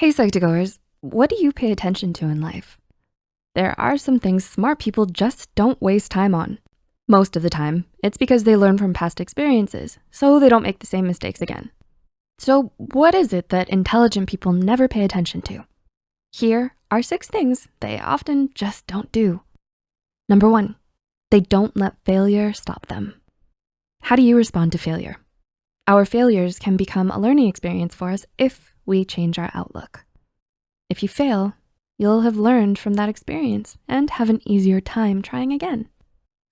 Hey Psych2Goers, what do you pay attention to in life? There are some things smart people just don't waste time on. Most of the time, it's because they learn from past experiences, so they don't make the same mistakes again. So what is it that intelligent people never pay attention to? Here are six things they often just don't do. Number one, they don't let failure stop them. How do you respond to failure? Our failures can become a learning experience for us if we change our outlook. If you fail, you'll have learned from that experience and have an easier time trying again.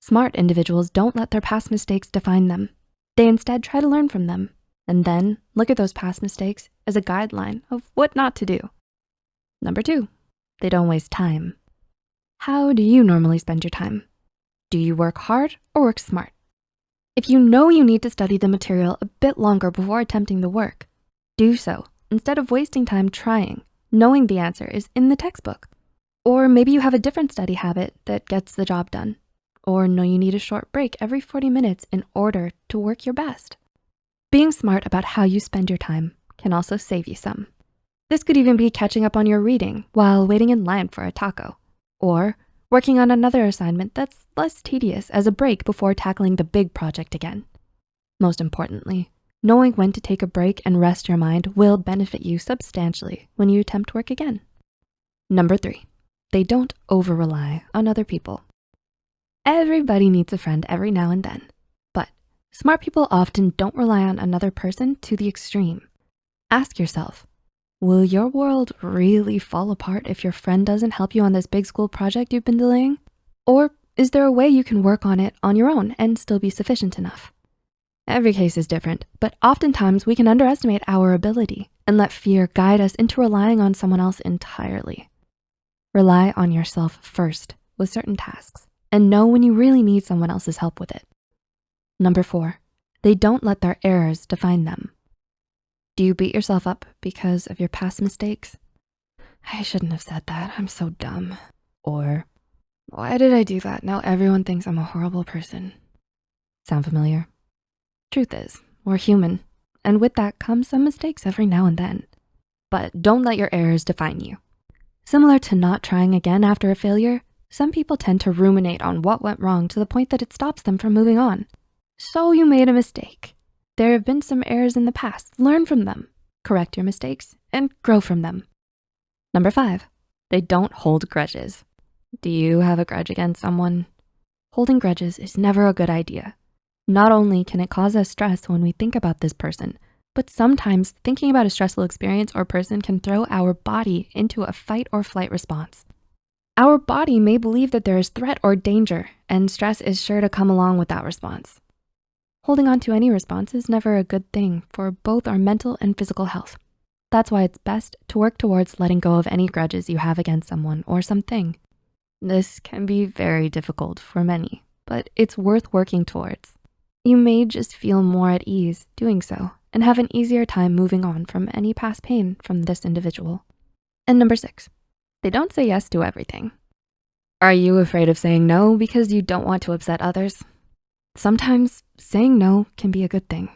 Smart individuals don't let their past mistakes define them. They instead try to learn from them and then look at those past mistakes as a guideline of what not to do. Number two, they don't waste time. How do you normally spend your time? Do you work hard or work smart? If you know you need to study the material a bit longer before attempting the work, do so instead of wasting time trying, knowing the answer is in the textbook. Or maybe you have a different study habit that gets the job done. Or know you need a short break every 40 minutes in order to work your best. Being smart about how you spend your time can also save you some. This could even be catching up on your reading while waiting in line for a taco, or working on another assignment that's less tedious as a break before tackling the big project again. Most importantly, knowing when to take a break and rest your mind will benefit you substantially when you attempt work again. Number three, they don't over-rely on other people. Everybody needs a friend every now and then, but smart people often don't rely on another person to the extreme. Ask yourself, Will your world really fall apart if your friend doesn't help you on this big school project you've been delaying? Or is there a way you can work on it on your own and still be sufficient enough? Every case is different, but oftentimes we can underestimate our ability and let fear guide us into relying on someone else entirely. Rely on yourself first with certain tasks and know when you really need someone else's help with it. Number four, they don't let their errors define them. Do you beat yourself up because of your past mistakes? I shouldn't have said that, I'm so dumb. Or, why did I do that? Now everyone thinks I'm a horrible person. Sound familiar? Truth is, we're human, and with that comes some mistakes every now and then. But don't let your errors define you. Similar to not trying again after a failure, some people tend to ruminate on what went wrong to the point that it stops them from moving on. So you made a mistake. There have been some errors in the past, learn from them, correct your mistakes, and grow from them. Number five, they don't hold grudges. Do you have a grudge against someone? Holding grudges is never a good idea. Not only can it cause us stress when we think about this person, but sometimes thinking about a stressful experience or person can throw our body into a fight or flight response. Our body may believe that there is threat or danger and stress is sure to come along with that response. Holding on to any response is never a good thing for both our mental and physical health. That's why it's best to work towards letting go of any grudges you have against someone or something. This can be very difficult for many, but it's worth working towards. You may just feel more at ease doing so and have an easier time moving on from any past pain from this individual. And number six, they don't say yes to everything. Are you afraid of saying no because you don't want to upset others? Sometimes saying no can be a good thing.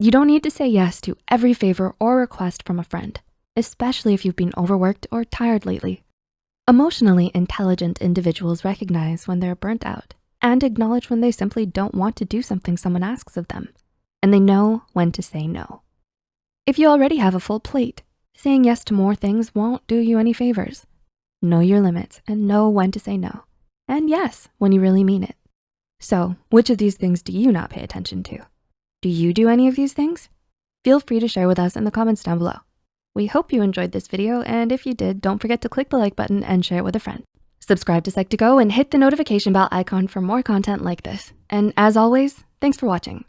You don't need to say yes to every favor or request from a friend, especially if you've been overworked or tired lately. Emotionally intelligent individuals recognize when they're burnt out and acknowledge when they simply don't want to do something someone asks of them, and they know when to say no. If you already have a full plate, saying yes to more things won't do you any favors. Know your limits and know when to say no, and yes, when you really mean it. So which of these things do you not pay attention to? Do you do any of these things? Feel free to share with us in the comments down below. We hope you enjoyed this video, and if you did, don't forget to click the like button and share it with a friend. Subscribe to Psych2Go and hit the notification bell icon for more content like this. And as always, thanks for watching.